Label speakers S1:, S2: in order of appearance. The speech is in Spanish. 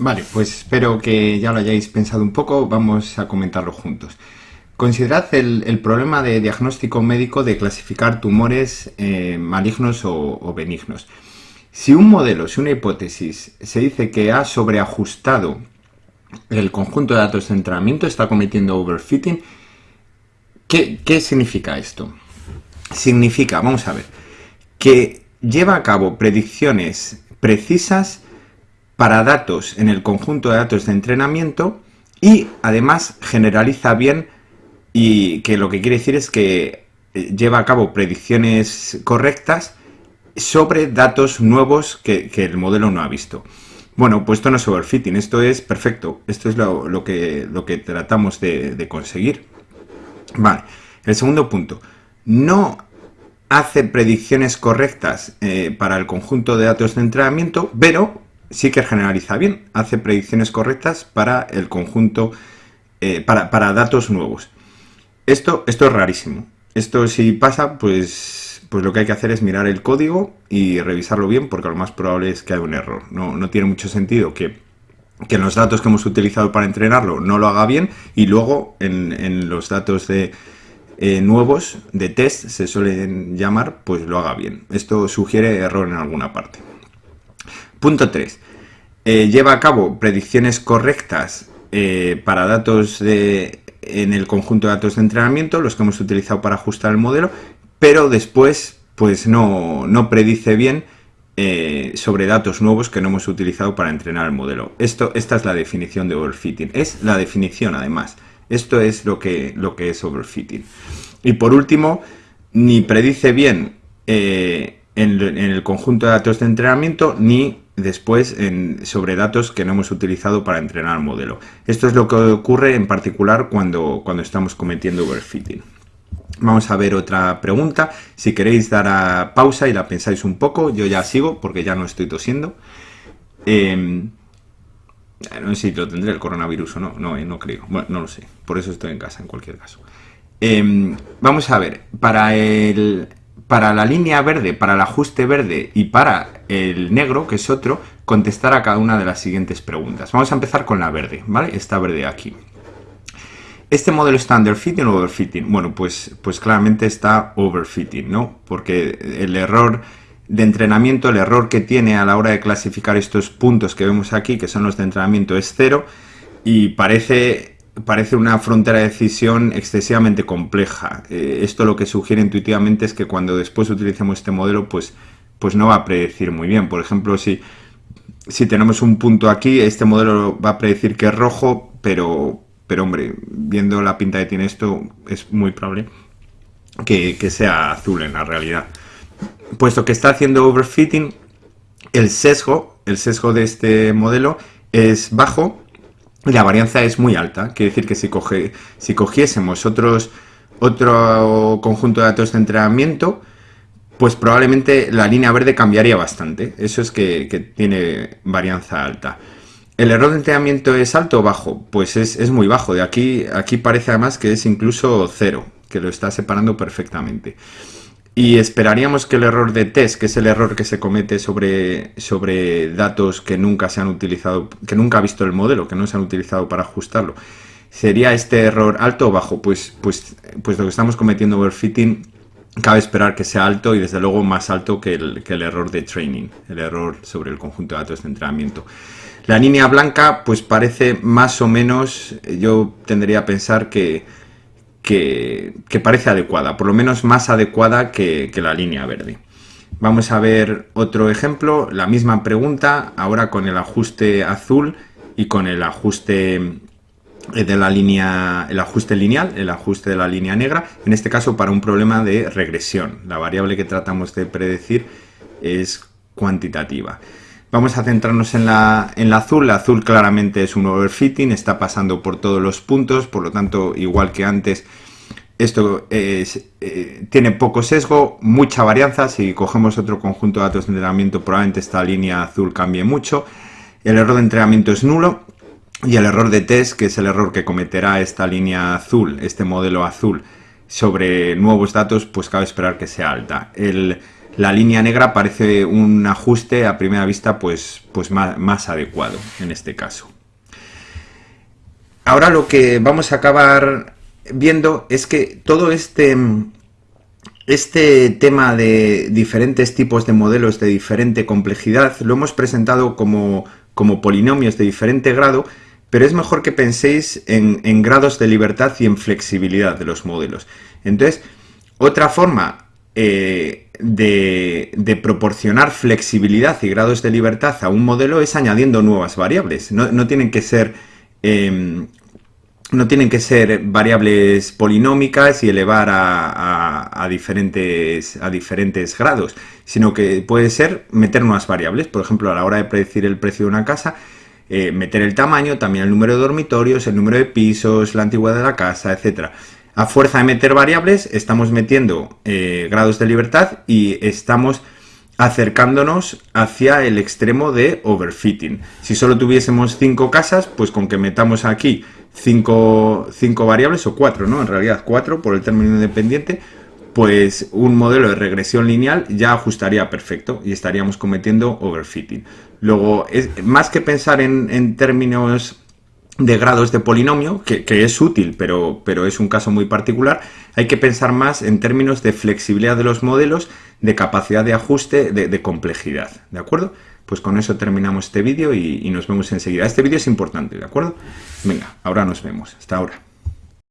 S1: Vale, pues espero que ya lo hayáis pensado un poco, vamos a comentarlo juntos. Considerad el, problema de diagnóstico médico de clasificar tumores eh, malignos o, benignos. Si un modelo, si una hipótesis se dice que ha sobreajustado el conjunto de datos de entrenamiento, está cometiendo overfitting, ¿qué, qué significa esto? Significa, vamos a ver, que lleva a cabo predicciones precisas para datos en el conjunto de datos de entrenamiento y además generaliza bien y que lo que quiere decir es que eh, lleva a cabo predicciones correctas sobre datos nuevos que, el modelo no ha visto. Bueno, pues esto no es overfitting, esto es perfecto, esto es lo, que, lo que, tratamos de, conseguir. Vale, el segundo punto, no hace predicciones correctas eh, para el conjunto de datos de entrenamiento, pero sí que generaliza bien, hace predicciones correctas para el conjunto, eh, para, para datos nuevos. Esto, esto es rarísimo. Esto si pasa, pues, pues lo que hay que hacer es mirar el código y revisarlo bien porque lo más probable es que haya un error. No, tiene mucho sentido que, que en los datos que hemos utilizado para entrenarlo no lo haga bien y luego en, los datos de, eh, nuevos de test se suelen llamar, pues lo haga bien. Esto sugiere error en alguna parte. Punto 3. Eh, lleva a cabo predicciones correctas eh, para datos de en el conjunto de datos de entrenamiento, los que hemos utilizado para ajustar el modelo, pero después pues no, predice bien eh, sobre datos nuevos que no hemos utilizado para entrenar el modelo. Esto, esta es la definición de overfitting. Es la definición además. Esto es lo que, lo que es overfitting. Y por último, ni predice bien en, en el conjunto de datos de entrenamiento, ni después sobre datos que no hemos utilizado para entrenar el modelo. Esto es lo que ocurre en particular cuando, cuando estamos cometiendo overfitting. Vamos a ver otra pregunta. Si queréis dar a pausa y la pensáis un poco, yo ya sigo porque ya no estoy tosiendo. Em, no sé si lo tendré el coronavirus o no, no, eh, no creo. Bueno, no lo sé. Por eso estoy en casa en cualquier caso. Em, vamos a ver, para el, para la línea verde, para el ajuste verde y para el negro, que es otro, contestar a cada una de las siguientes preguntas. Vamos a empezar con la verde, ¿vale? Esta verde aquí. ¿Este modelo está underfitting o overfitting? Bueno, pues, pues claramente está overfitting, ¿no? Porque el error de entrenamiento, el error que tiene a la hora de clasificar estos puntos que vemos aquí, que son los de entrenamiento, es cero y parece parece una frontera de decisión excesivamente compleja. Eh, esto lo que sugiere intuitivamente es que cuando después utilicemos este modelo, pues, pues no va a predecir muy bien. Por ejemplo, si, si tenemos un punto aquí, este modelo va a predecir que es rojo, pero, pero hombre, viendo la pinta que tiene esto, es muy probable que, que sea azul en la realidad. Puesto que está haciendo overfitting, el sesgo, el sesgo de este modelo es bajo la varianza es muy alta. Quiere decir que si, coge, si cogiésemos otros, otro conjunto de datos de entrenamiento, pues probablemente la línea verde cambiaría bastante. Eso es que, tiene varianza alta. ¿El error de entrenamiento es alto o bajo? Pues es, es, muy bajo. De aquí, aquí parece además que es incluso cero, que lo está separando perfectamente. Y esperaríamos que el error de test, que es el error que se comete sobre, sobre datos que nunca se han utilizado, que nunca ha visto el modelo, que no se han utilizado para ajustarlo, ¿sería este error alto o bajo? Pues, pues, pues lo que estamos cometiendo overfitting cabe esperar que sea alto y desde luego más alto que el, que el error de training, el error sobre el conjunto de datos de entrenamiento. La línea blanca pues parece más o menos, yo tendría a pensar que que, parece adecuada, por lo menos más adecuada que, la línea verde. Vamos a ver otro ejemplo, la misma pregunta, ahora con el ajuste azul y con el ajuste eh, de la línea, el ajuste lineal, el ajuste de la línea negra, en este caso para un problema de regresión. La variable que tratamos de predecir es cuantitativa. Vamos a centrarnos en la, en la azul. La azul claramente es un overfitting, está pasando por todos los puntos, por lo tanto, igual que antes, esto eh, tiene poco sesgo, mucha varianza. Si cogemos otro conjunto de datos de entrenamiento, probablemente esta línea azul cambie mucho. El error de entrenamiento es nulo. Y el error de test, que es el error que cometerá esta línea azul, este modelo azul, sobre nuevos datos, pues cabe esperar que sea alta. La línea negra parece un ajuste a primera vista pues, pues más adecuado en este caso. Ahora lo que vamos a acabar viendo es que todo este, este tema de diferentes tipos de modelos de diferente complejidad lo hemos presentado como, como polinomios de diferente grado, pero es mejor que penséis en, grados de libertad y en flexibilidad de los modelos. Entonces, otra forma eh, de, proporcionar flexibilidad y grados de libertad a un modelo es añadiendo nuevas variables. No, tienen que ser em, no tienen que ser variables polinómicas y elevar a, diferentes, a diferentes grados, sino que puede ser meter nuevas variables. Por ejemplo, a la hora de predecir el precio de una casa, eh, meter el tamaño, también el número de dormitorios, el número de pisos, la antigüedad de la casa, etc. A fuerza de meter variables, estamos metiendo eh, grados de libertad y estamos acercándonos hacia el extremo de overfitting. Si solo tuviésemos cinco casas, pues con que metamos aquí cinco, variables, o cuatro, ¿no? En realidad cuatro por el término independiente, pues un modelo de regresión lineal ya ajustaría perfecto y estaríamos cometiendo overfitting. Luego, es, más que pensar en, términos de grados de polinomio, que, es útil, pero, pero, es un caso muy particular, hay que pensar más en términos de flexibilidad de los modelos, de capacidad de ajuste, de, de complejidad, ¿de acuerdo? Pues con eso terminamos este vídeo y, nos vemos enseguida. Este vídeo es importante, ¿de acuerdo? Venga, ahora nos vemos. Hasta ahora.